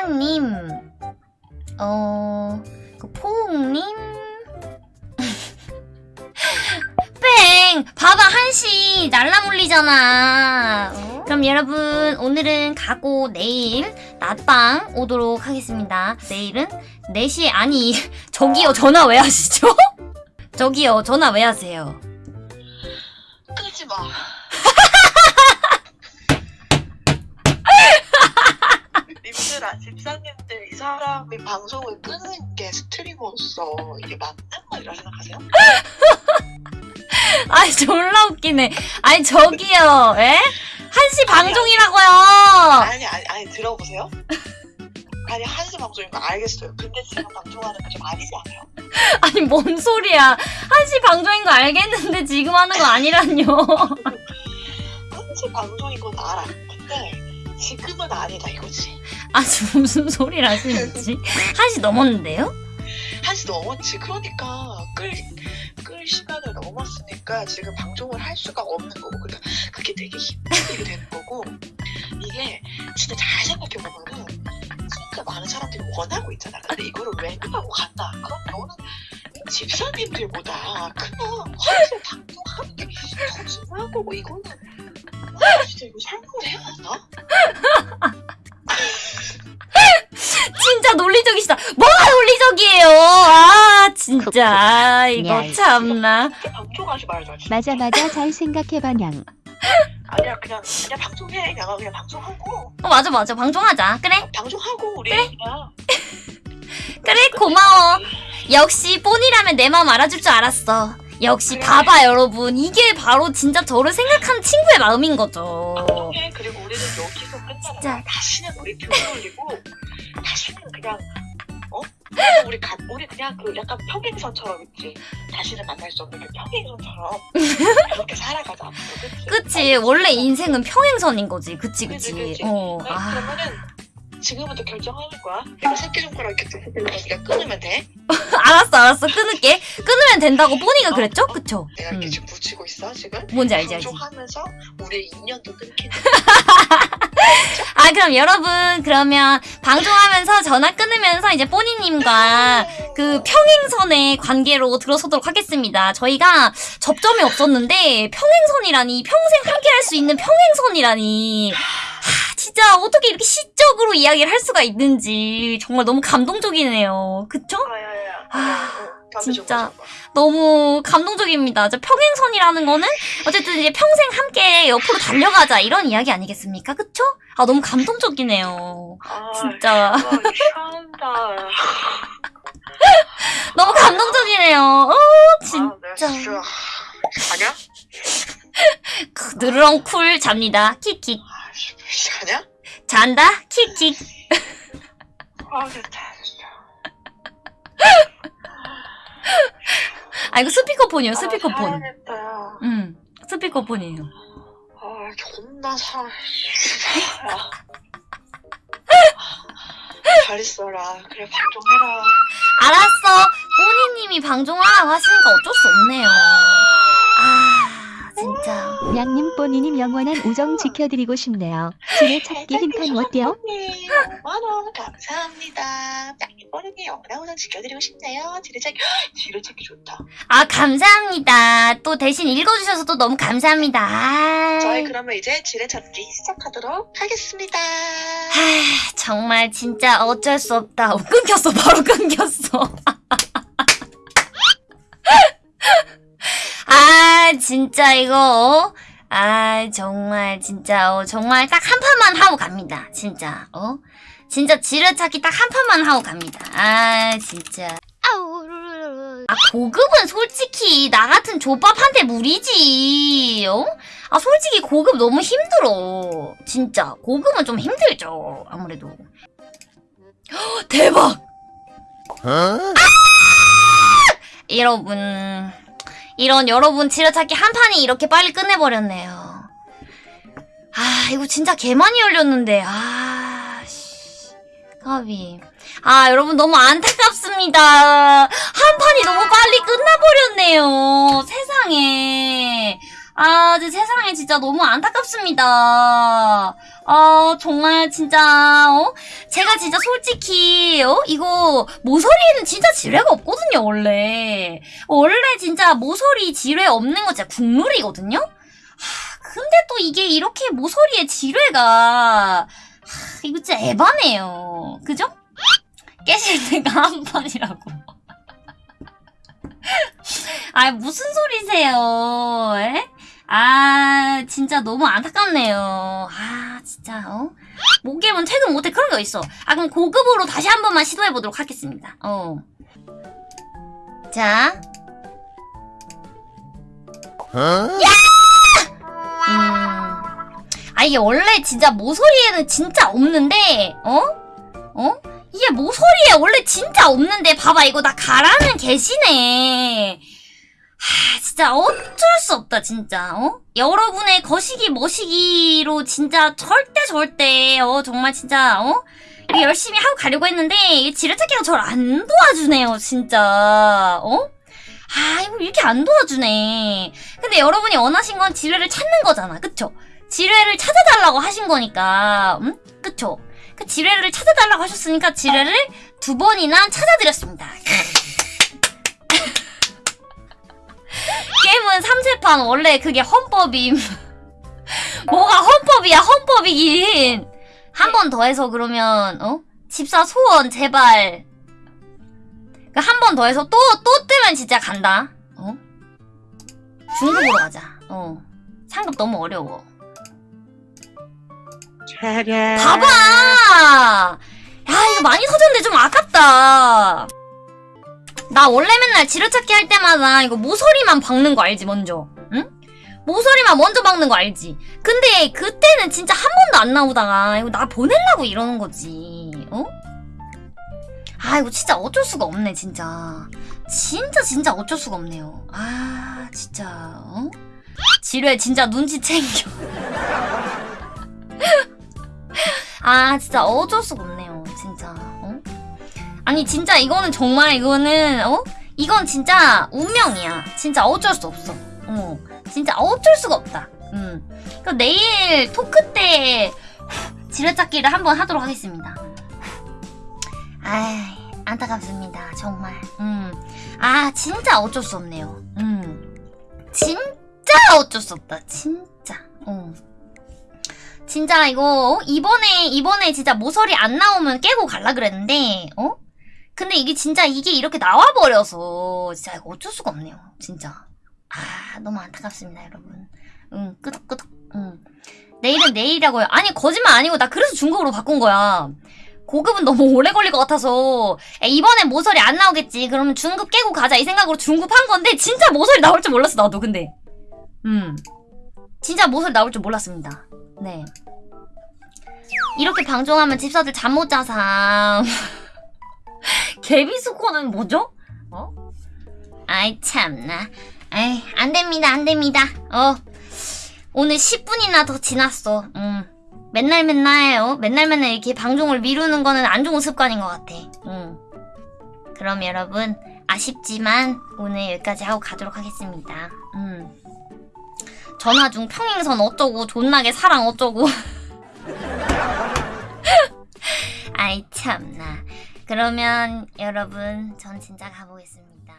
나랑님, 어, 그 포옹님, 뺑! 봐봐, 한시 날라 물리잖아. 어? 그럼 여러분, 오늘은 가고 내일 낮방 오도록 하겠습니다. 내일은 4시에, 아니, 저기요, 전화 왜 하시죠? 저기요, 전화 왜 하세요? 끄지 마. 방송을 끄는 게 스트리머로서 이게 맞는 말이라 생각하세요? 아이, 졸라 웃기네. 아니, 저기요, 에? 한시 방송이라고요! 아니, 아니, 아니, 들어보세요. 아니, 한시 방송인 거 알겠어요. 근데 지금 방송하는 게 좀 아니지 않아요? 아니, 뭔 소리야. 한시 방송인 거 알겠는데 지금 하는 거 아니란요. 한시 방송인 건 알아. 근데 지금은 아니다 이거지. 아, 무슨 소리를 하시는지. 한시 넘었는데요? 한시 넘었지. 그러니까 끌, 끌 시간을 넘었으니까 지금 방송을 할 수가 없는 거고. 그러니까 그게 되게 힘들게 되는 거고. 이게 진짜 잘 생각해보면은 진짜 많은 사람들이 원하고 있잖아. 근데 이거를 외면하고 간다. 그럼 너는 이 집사님들보다 그냥 화장실 방송하는 게 더 중요한 거고 이거는 아, 진짜 이거 설명을 해야 하나? 진짜 논리적이시다. 뭐가 논리적이에요? 아, 진짜. 이거 야, 참나. 말자. 진짜. 맞아 맞아 잘 생각해봐 냥 아니야 그냥 그냥 방송해. 내가 그냥 방송하고 어, 맞아, 맞아. 방송하자. 그래? 방송하고 우리 그냥 그래, 고마워. 역시 뽀니라면 내 마음 알아줄 줄 알았어. 역시 봐봐, 여러분. 이게 바로 진짜 저를 생각하는 친구의 마음인 거죠. 방송해. 그리고 우리는 여기서 진짜. 다시는 우리 교회 올리고 다시는 그냥 어 우리 가, 우리 그냥 그 약간 평행선처럼 있지. 다시는 만날 수 없는 그 평행선처럼 그렇게 살아가자. 앞으로, 그치? 그치. 원래 인생은 평행선인 거지. 그치, 그치, 그치. 그치. 어, 네, 아. 그러면은 지금부터 결정하는 거야. 이거 새끼손가락 이렇게 두 개를 끊으면 돼. 알았어, 알았어. 끊을게. 끊으면 된다고 뽀니가 그랬죠? 그쵸? 내가 이렇게 음. 지금 붙이고 있어 지금. 뭔지 알지, 알지. 방송하면서 우리의 인연도 끊기는. 아, 그럼 여러분, 그러면 방송하면서 전화 끊으면서 이제 뽀니님과 그 평행선의 관계로 들어서도록 하겠습니다. 저희가 접점이 없었는데 평행선이라니, 평생 함께 할 수 있는 평행선이라니. 하, 진짜 어떻게 이렇게 시적으로 이야기를 할 수가 있는지 정말 너무 감동적이네요. 그쵸? 아 야 야. 아, 어, 진짜. 너무 감동적입니다. 저 평행선이라는 거는 어쨌든 이제 평생 함께 옆으로 달려가자 이런 이야기 아니겠습니까? 그쵸? 아 너무 감동적이네요. 아, 진짜 이상하다. 너무 감동적이네요. 어 아, 진짜 내가 진짜 자냐? 크, 느르렁 쿨 잡니다. 킥킥 아, 씨, 자냐? 잔다 킥킥. 아. 진짜. 아 이거 스피커폰이에요. 스피커폰. 아, 사야겠다. 야. 음 스피커폰이에요. 아, 존나 사. 야. 잘 있어라. 그래, 방송해라. 알았어. 꼬니님이 방송하라고 하시니까 어쩔 수 없네요. 아 진짜. 냥님 뽀니님 영원한 우정 지켜드리고 싶네요 지뢰 찾기 흰판 어때요? 5만원 감사합니다. 짱님 뽀르니 영원한 우선 지켜드리고 싶네요. 지뢰 찾기, 지뢰 찾기 좋다. 아 감사합니다. 또 대신 읽어주셔서 또 너무 감사합니다. 아, 저희 그러면 이제 지뢰 찾기 시작하도록 하겠습니다. 하, 정말 진짜 어쩔 수 없다. 어, 끊겼어. 바로 끊겼어. 아 진짜 이거 어? 아 정말 진짜 어, 정말 딱 한 판만 하고 갑니다. 진짜 어 진짜 지뢰찾기 딱 한 판만 하고 갑니다. 아 진짜 아 고급은 솔직히 나 같은 족밥한테 무리지 어? 아 솔직히 고급 너무 힘들어 진짜 고급은 좀 힘들죠 아무래도 헉, 대박 여러분 이런 여러분 지뢰찾기 한 판이 이렇게 빨리 끝내버렸네요. 아 이거 진짜 개 많이 열렸는데. 아 씨. 까비. 아 여러분 너무 안타깝습니다. 한 판이 너무 빨리 끝나버렸네요. 세상에. 아. 세상에 진짜 너무 안타깝습니다. 아, 정말 진짜, 어? 제가 진짜 솔직히, 어? 이거, 모서리에는 진짜 지뢰가 없거든요, 원래. 원래 진짜 모서리 지뢰 없는 거 진짜 국룰이거든요? 하, 근데 또 이게 이렇게 모서리에 지뢰가, 하, 이거 진짜 에바네요. 그죠? 깨실 때가 한 번이라고. 아, 무슨 소리세요? 에? 아, 진짜 너무 안타깝네요. 아, 진짜, 어? 모겜은 퇴근 못해. 그런 게 있어. 아, 그럼 고급으로 다시 한 번만 시도해보도록 하겠습니다. 어. 자. 음. 아, 이게 원래 진짜 모서리에는 진짜 없는데, 어? 어? 이게 모서리에 원래 진짜 없는데, 봐봐, 이거 나 가라는 계시네. 하, 진짜 어쩔 수 없다, 진짜, 어? 여러분의 거시기, 머시기로 진짜 절대, 절대, 어, 정말 진짜, 어? 열심히 하고 가려고 했는데, 이 지뢰찾기가 저를 안 도와주네요, 진짜, 어? 아, 이거 이렇게 안 도와주네. 근데 여러분이 원하신 건 지뢰를 찾는 거잖아, 그쵸? 지뢰를 찾아달라고 하신 거니까, 음? 그쵸? 그 지뢰를 찾아달라고 하셨으니까 지뢰를 두 번이나 찾아드렸습니다. 게임은 3세판 원래 그게 헌법임. 뭐가 헌법이야, 헌법이긴. 한 번 더 해서 그러면, 어? 집사 소원, 제발. 한 번 더 해서 또, 또 뜨면 진짜 간다. 어? 중국으로 가자. 어. 상급 너무 어려워. 봐봐! 야, 이거 많이 터졌는데 좀 아깝다. 나 원래 맨날 지뢰찾기 할 때마다 이거 모서리만 박는 거 알지, 먼저? 응? 모서리만 먼저 박는 거 알지? 근데 그때는 진짜 한 번도 안 나오다가 이거 나 보내려고 이러는 거지. 어? 아, 이거 진짜 어쩔 수가 없네, 진짜. 진짜, 진짜 어쩔 수가 없네요. 아, 진짜, 어? 지뢰 진짜 눈치 챙겨. 아, 진짜 어쩔 수가. 어? 아니, 진짜 이거는 정말 이거는, 어? 이건 진짜 운명이야. 진짜 어쩔 수 없어. 어. 진짜 어쩔 수가 없다. 음. 그럼 내일 토크 때 지뢰찾기를 한번 하도록 하겠습니다. 아이, 안타깝습니다. 정말. 음. 아, 진짜 어쩔 수 없네요. 음. 진짜 어쩔 수 없다. 진짜. 어. 진짜 이거 어? 이번에 이번에 진짜 모서리 안 나오면 깨고 갈라 그랬는데 어? 근데 이게 진짜 이게 이렇게 나와 버려서 진짜 어쩔 수가 없네요. 진짜. 아, 너무 안타깝습니다, 여러분. 응, 끄덕끄덕. 응. 내일은 내일이라고요. 아니, 거짓말 아니고 나 그래서 중국으로 바꾼 거야. 고급은 너무 오래 걸릴 것 같아서 야, 이번엔 모서리 안 나오겠지. 그러면 중급 깨고 가자 이 생각으로 중급 한 건데 진짜 모서리 나올 줄 몰랐어 나도 근데. 음. 진짜 모서리 나올 줄 몰랐습니다. 네. 이렇게 방종하면 집사들 잠 못 자상. 개비수코는 뭐죠? 어? 아이 참나. 아이 안 됩니다 안 됩니다. 어. 오늘 10분이나 더 지났어. 음. 맨날 맨날 어? 맨날 맨날 이렇게 방종을 미루는 거는 안 좋은 습관인 것 같아. 음. 그럼 여러분 아쉽지만 오늘 여기까지 하고 가도록 하겠습니다. 음. 전화 중 평행선 어쩌고 존나게 사랑 어쩌고. 아이 참나. 그러면 여러분 전 진짜 가보겠습니다.